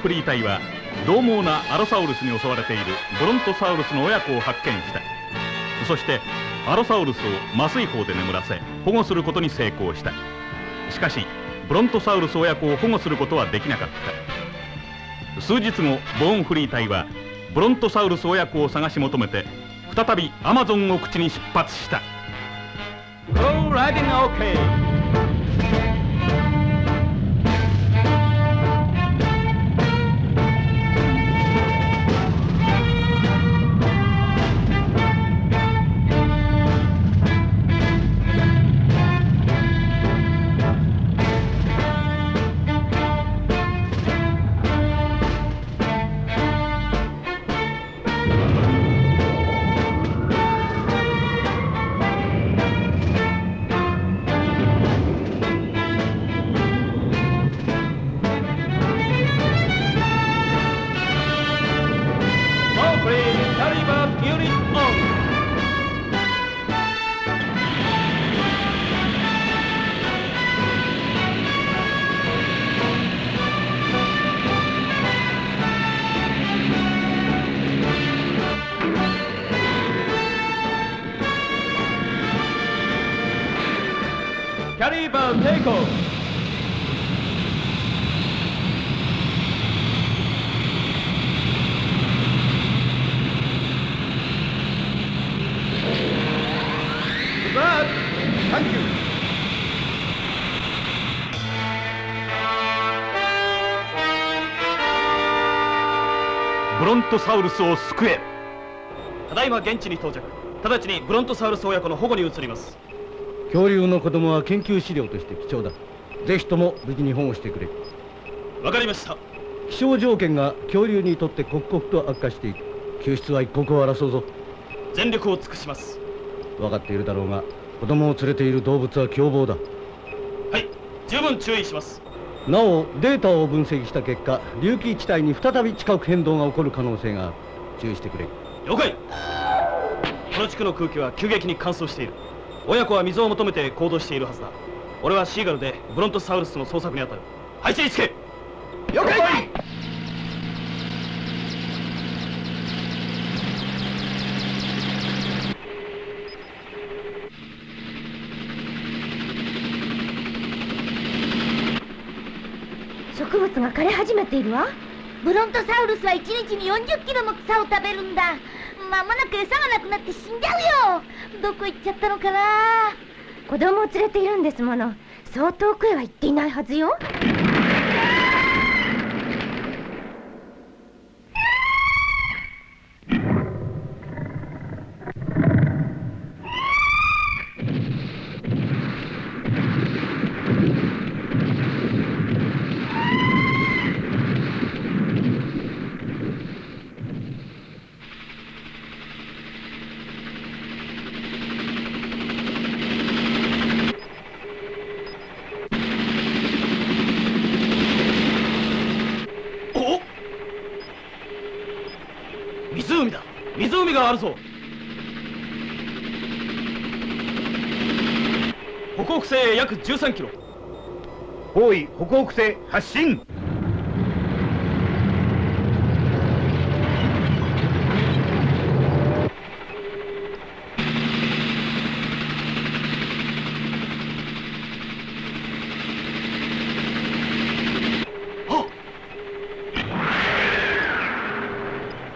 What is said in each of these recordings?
ボーンフリー隊は獰猛なアロサウルスに襲われているブロントサウルスの親子を発見した。そしてアロサウルスを麻酔砲で眠らせ保護することに成功した。しかしブロントサウルス親子を保護することはできなかった。数日後ボーンフリー隊はブロントサウルス親子を探し求めて再びアマゾン奥地に出発した。Go riding okay! ントサウルスを救え。ただいま現地に到着。直ちにブロントサウルス親子の保護に移ります。恐竜の子供は研究資料として貴重だ。ぜひとも無事に保護してくれ。わかりました。気象条件が恐竜にとって刻々と悪化している救出は一刻を争うぞ。全力を尽くします。分かっているだろうが子供を連れている動物は凶暴だ。はい。十分注意しますなおデータを分析した結果隆起地帯に再び地殻変動が起こる可能性がある注意してくれ。了解。この地区の空気は急激に乾燥している。親子は水を求めて行動しているはずだ。俺はシーガルでブロントサウルスの捜索に当たる。配置につけ。了解が枯れ始めているわ。ブロントサウルスは1日に40キロも草を食べるんだ。まもなく餌がなくなって死んじゃうよ。どこ行っちゃったのかな。子供を連れているんですもの。そう遠くへは行っていないはずよがあるぞ。北北西へ約13キロ。方位北北西発進。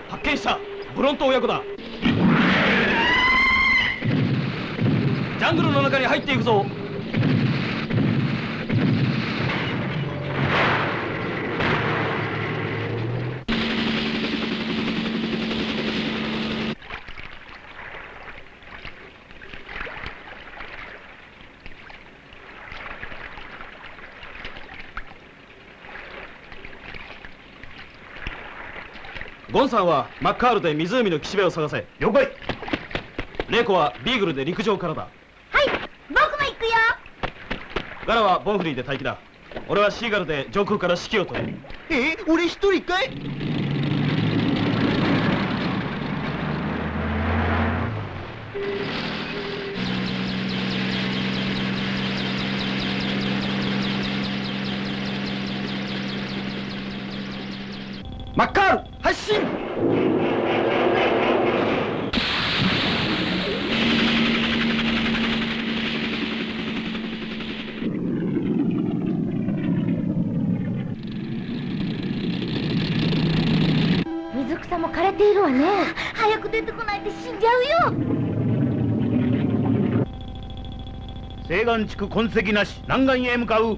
発見した。ブロント親子だングルの中に入っていくぞ。ゴンさんはマッカールで湖の岸辺を探せ。了解。レイコはビーグルで陸上からだガラはボンフリーで待機だ。俺はシーガルで上空から指揮を取る。え俺一人かい？死んじゃうよ。西岸地区痕跡なし。南岸へ向かう。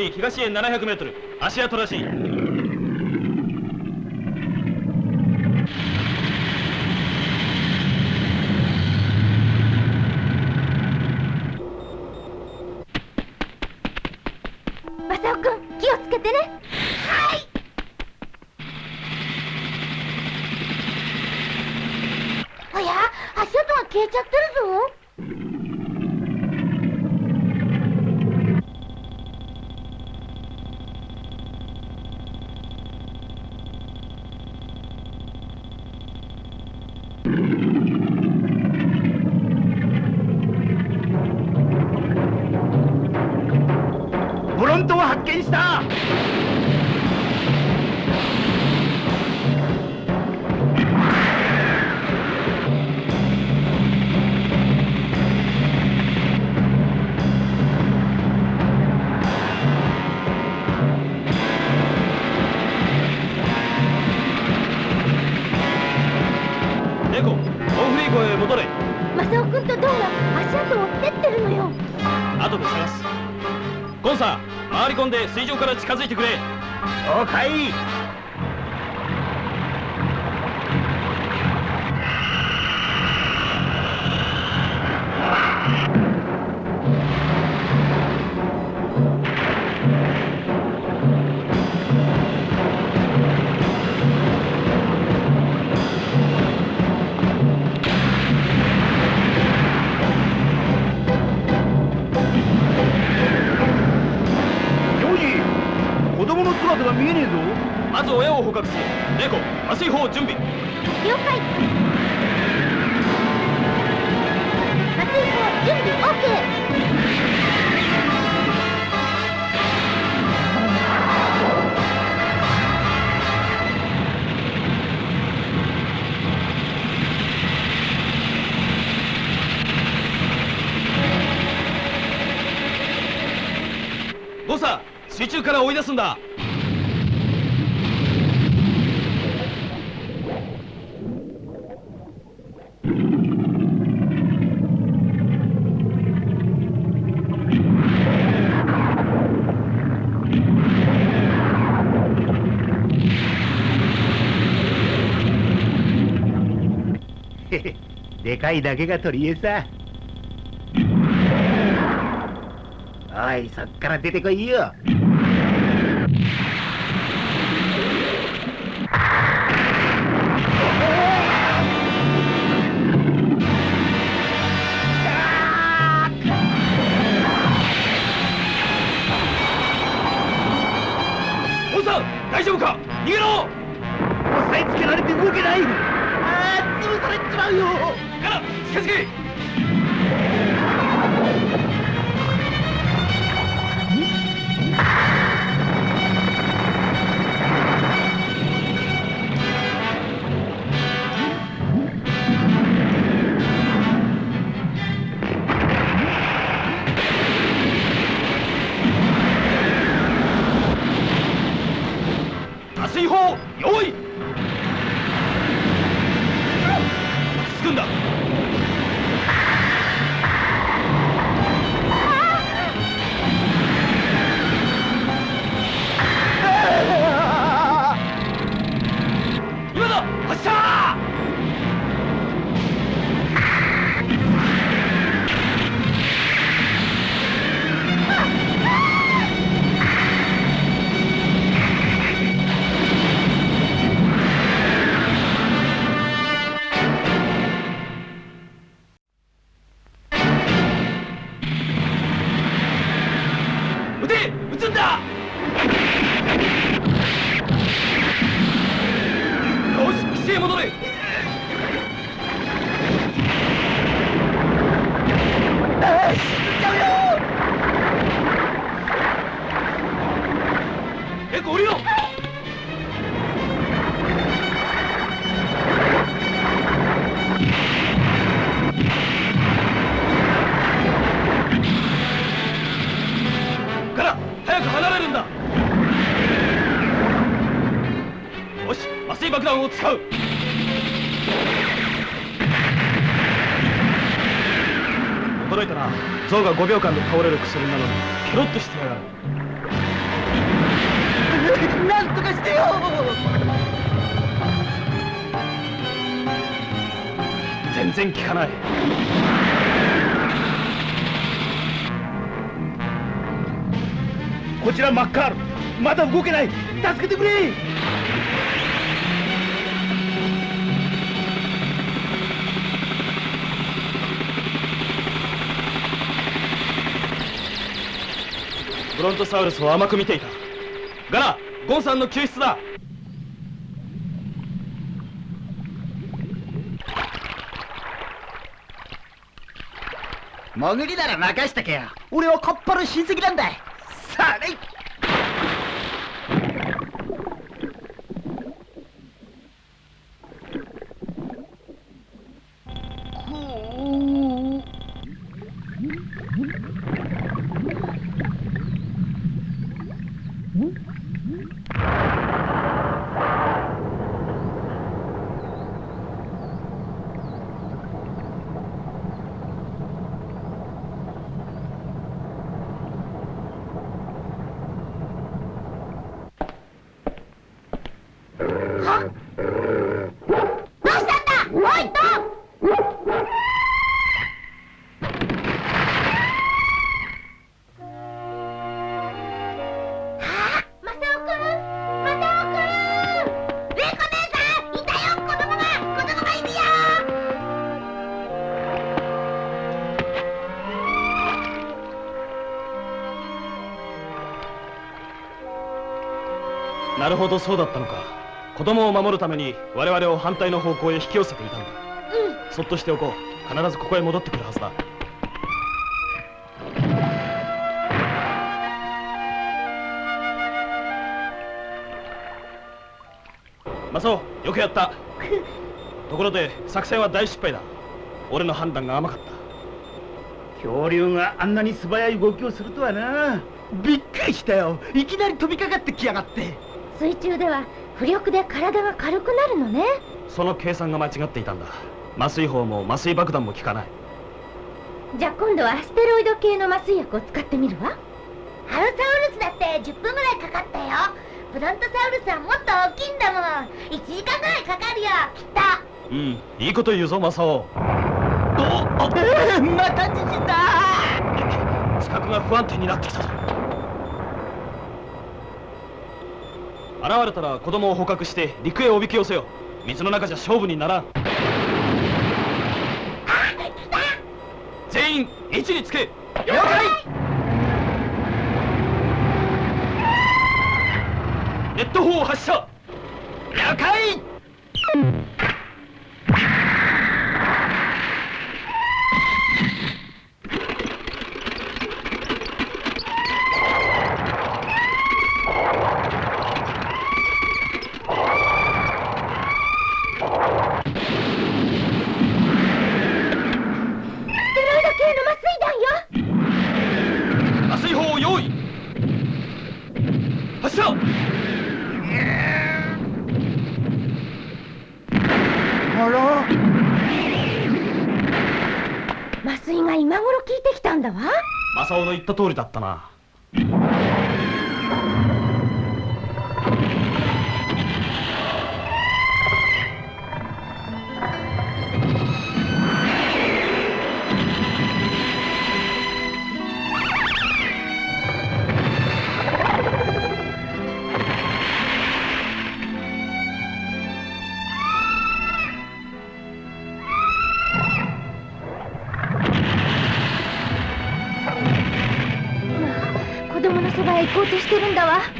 より東へ700メートル。足跡らしい。マサオくん気をつけてね。はい。おや足跡が消えちゃってるぞんで水上から近づいてくれ。了解まず親を捕獲するネコ麻酔砲準備。了解。麻酔砲準備 OK ゴンさん水中から追い出すんだでかいだけが取り柄さ。おいそっから出てこいよ。大丈夫か？逃げろ！押さえつけられて動けない。ああ潰されちまうよ近づけ使う。驚いたな。象が5秒間で倒れる薬なのに。ケロッとしてやがる。なんとかしてよ。全然効かない。こちらマッカール。まだ動けない。助けてくれブロントサウルスを甘く見ていた。ガラゴンさんの救出だ。潜りなら任しとけよ。俺はカッパの親戚なんだ。さあどそうだったのか。子供を守るために我々を反対の方向へ引き寄せていたんだ。うん。そっとしておこう。必ずここへ戻ってくるはずだ。マサオよくやった。ところで作戦は大失敗だ。俺の判断が甘かった。恐竜があんなに素早い動きをするとはな。びっくりしたよ。いきなり飛びかかってきやがって水中では浮力で体が軽くなるのね。その計算が間違っていたんだ。麻酔砲も麻酔爆弾も効かない。じゃあ今度はアステロイド系の麻酔薬を使ってみるわ。ハロサウルスだって10分ぐらいかかったよ。ブロントサウルスはもっと大きいんだもん。1時間ぐらいかかるよ。きっと。うん。いいこと言うぞマサオ。えーまた地震だ視覚が不安定になってきたぞ現れたら子供を捕獲して陸へおびき寄せよ水の中じゃ勝負にならん。全員位置につけ。了解。ネット砲発射。了解ステロイド系の麻酔弾よ麻酔砲を用意発射あら麻酔が今頃効いてきたんだわマサオの言った通りだったな。から行こうとしてるんだわ。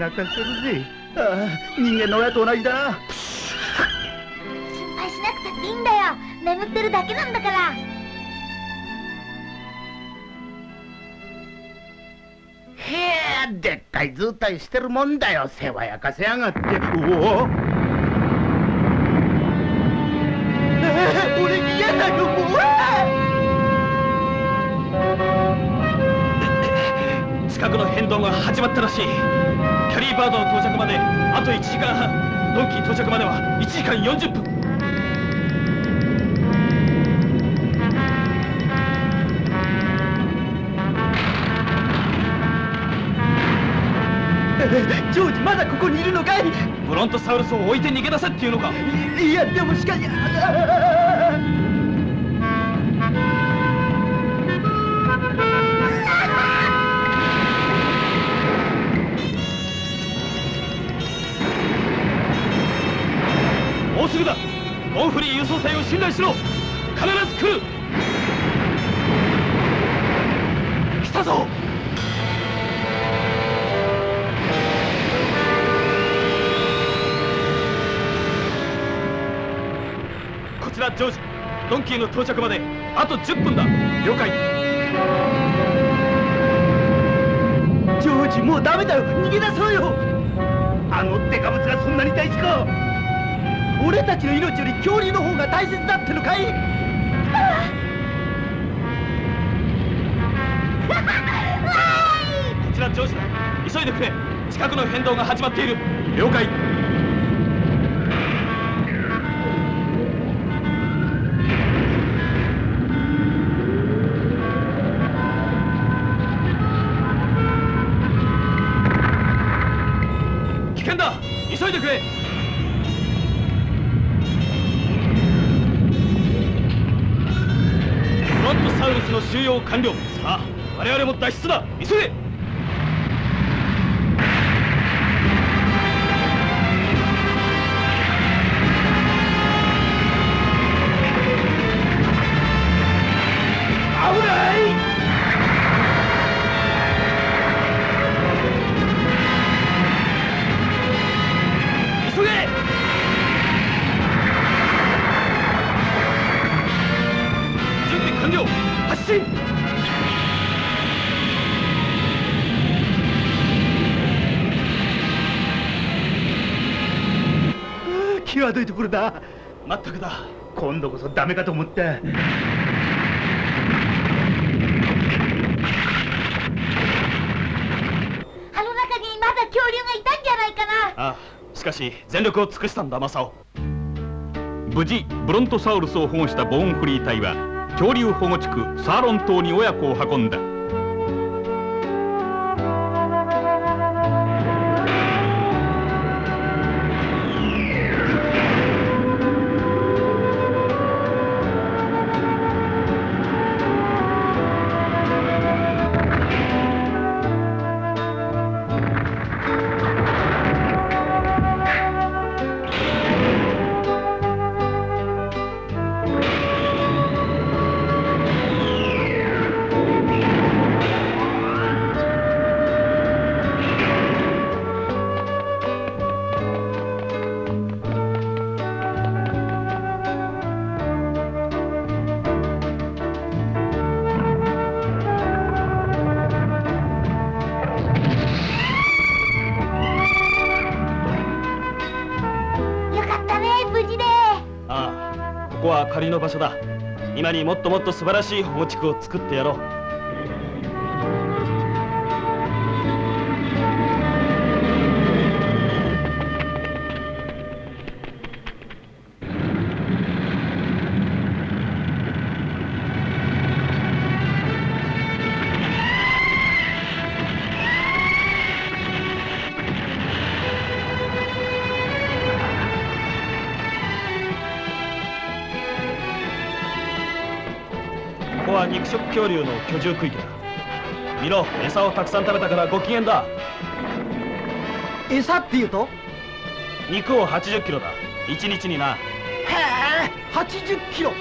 泣かせるぜ。ああ人間の親と同じだ。な心配しなくたっていいんだよ。眠ってるだけなんだから。へえでっかい図体してるもんだよ。世話焼かせやがって。うお動が始まったらしい。キャリーバードの到着まであと1時間半。ドンキー到着までは1時間40分。ジョージまだここにいるのかい？ブロントサウルスを置いて逃げ出せっていうのか？いいやでもしかしすぐだモンフリー輸送隊を信頼しろ。必ず来る。来たぞ。こちらジョージドンキーの到着まであと10分だ。了解。ジョージもうダメだよ。逃げ出そうよ。あのデカブツがそんなに大事か。俺たちの命より恐竜の方が大切だってのかい？こちらジョージだ。急いでくれ。近くの変動が始まっている。了解収容完了さあ我々も脱出だ。急げ！際どいところだ。まったくだ。今度こそダメかと思ったあの中にまだ恐竜がいたんじゃないかな。ああしかし全力を尽くしたんだマサオ。無事ブロントサウルスを保護したボーンフリー隊は恐竜保護地区サーロン島に親子を運んだの場所だ。今にもっともっと素晴らしい保護地区を作ってやろう。肉食恐竜の居住区域だ。見ろ餌をたくさん食べたからご機嫌だ。餌っていうと？肉を80キロだ。1日にな。へえ80キロ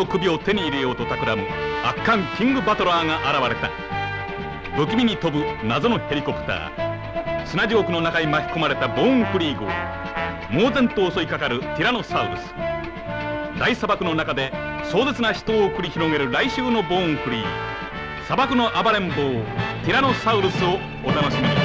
の首を手に入れようと企む圧巻キングバトラーが現れた。不気味に飛ぶ謎のヘリコプター。砂地獄の中に巻き込まれたボーンフリー号。猛然と襲いかかるティラノサウルス。大砂漠の中で壮絶な死闘を繰り広げる来週のボーンフリー。砂漠の暴れん坊ティラノサウルスをお楽しみに。